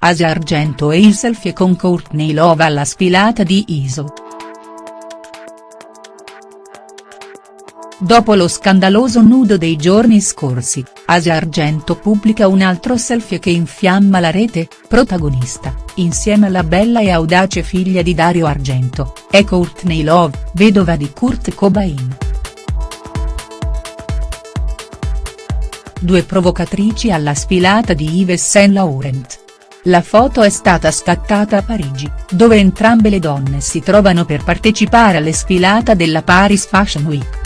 Asia Argento e il selfie con Courtney Love alla sfilata di ISO. Dopo lo scandaloso nudo dei giorni scorsi, Asia Argento pubblica un altro selfie che infiamma la rete, protagonista, insieme alla bella e audace figlia di Dario Argento, è Courtney Love, vedova di Kurt Cobain. Due provocatrici alla sfilata di Yves Saint Laurent. La foto è stata scattata a Parigi, dove entrambe le donne si trovano per partecipare alle sfilata della Paris Fashion Week.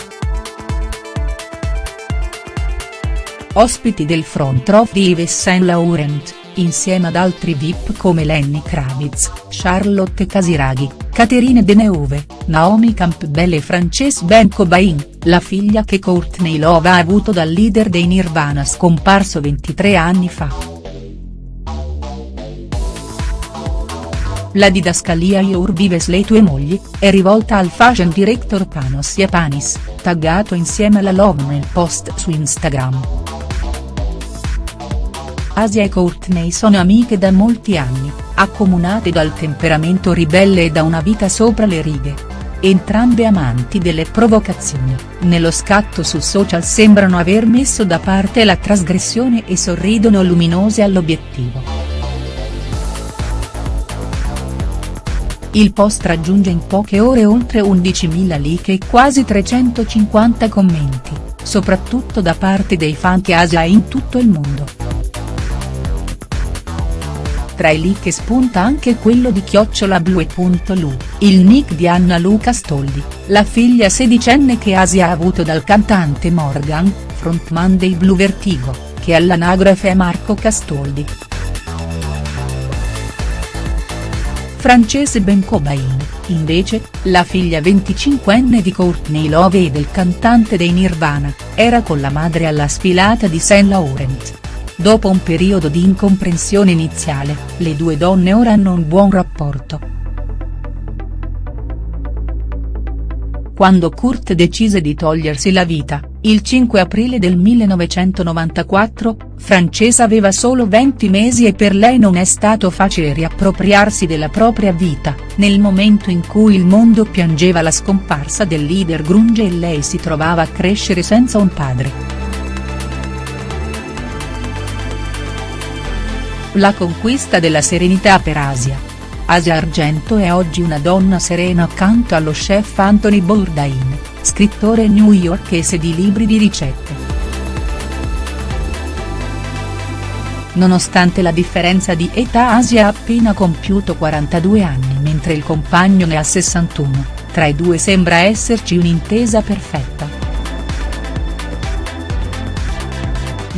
Ospiti del front row di Yves Saint Laurent, insieme ad altri VIP come Lenny Kravitz, Charlotte Casiraghi, Caterine Deneuve, Naomi Campbell e Frances Ben Cobain, la figlia che Courtney Love ha avuto dal leader dei Nirvana scomparso 23 anni fa. La didascalia Your Vives le tue mogli, è rivolta al fashion director Panos Iapanis, taggato insieme alla Love nel post su Instagram. Asia e Courtney sono amiche da molti anni, accomunate dal temperamento ribelle e da una vita sopra le righe. Entrambe amanti delle provocazioni, nello scatto su social sembrano aver messo da parte la trasgressione e sorridono luminose all'obiettivo. Il post raggiunge in poche ore oltre 11.000 like e quasi 350 commenti, soprattutto da parte dei fan che Asia in tutto il mondo. Tra i like spunta anche quello di chiocciolablue.lu, il nick di Anna Luca Stoldi, la figlia sedicenne che Asia ha avuto dal cantante Morgan, frontman dei Blue Vertigo, che all'anagrafe è Marco Castoldi. Francese Ben Cobain, invece, la figlia 25enne di Courtney Love e del cantante dei Nirvana, era con la madre alla sfilata di Saint Laurent. Dopo un periodo di incomprensione iniziale, le due donne ora hanno un buon rapporto. Quando Kurt decise di togliersi la vita, il 5 aprile del 1994, Francesa aveva solo 20 mesi e per lei non è stato facile riappropriarsi della propria vita, nel momento in cui il mondo piangeva la scomparsa del leader grunge e lei si trovava a crescere senza un padre. La conquista della serenità per Asia. Asia Argento è oggi una donna serena accanto allo chef Anthony Bourdain scrittore newyorkese di libri di ricette. Nonostante la differenza di età Asia ha appena compiuto 42 anni mentre il compagno ne ha 61, tra i due sembra esserci un'intesa perfetta.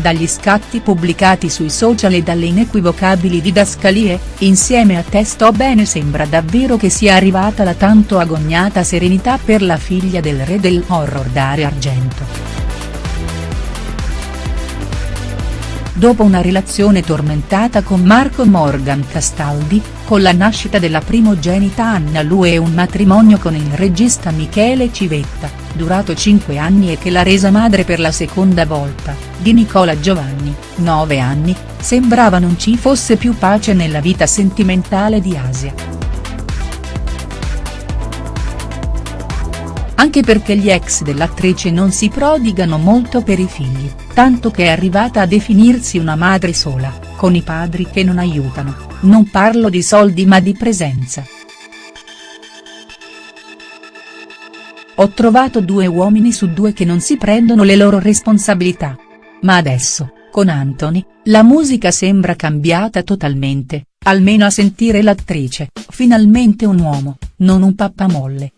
Dagli scatti pubblicati sui social e dalle inequivocabili didascalie, insieme a Te sto bene sembra davvero che sia arrivata la tanto agognata serenità per la figlia del re dell'horror Dario Argento. dopo una relazione tormentata con Marco Morgan Castaldi, con la nascita della primogenita Anna Lu e un matrimonio con il regista Michele Civetta, durato 5 anni e che l'ha resa madre per la seconda volta, di Nicola Giovanni, 9 anni, sembrava non ci fosse più pace nella vita sentimentale di Asia. anche perché gli ex dell'attrice non si prodigano molto per i figli, tanto che è arrivata a definirsi una madre sola, con i padri che non aiutano, non parlo di soldi ma di presenza. Ho trovato due uomini su due che non si prendono le loro responsabilità. Ma adesso, con Anthony, la musica sembra cambiata totalmente, almeno a sentire l'attrice, finalmente un uomo, non un pappamolle.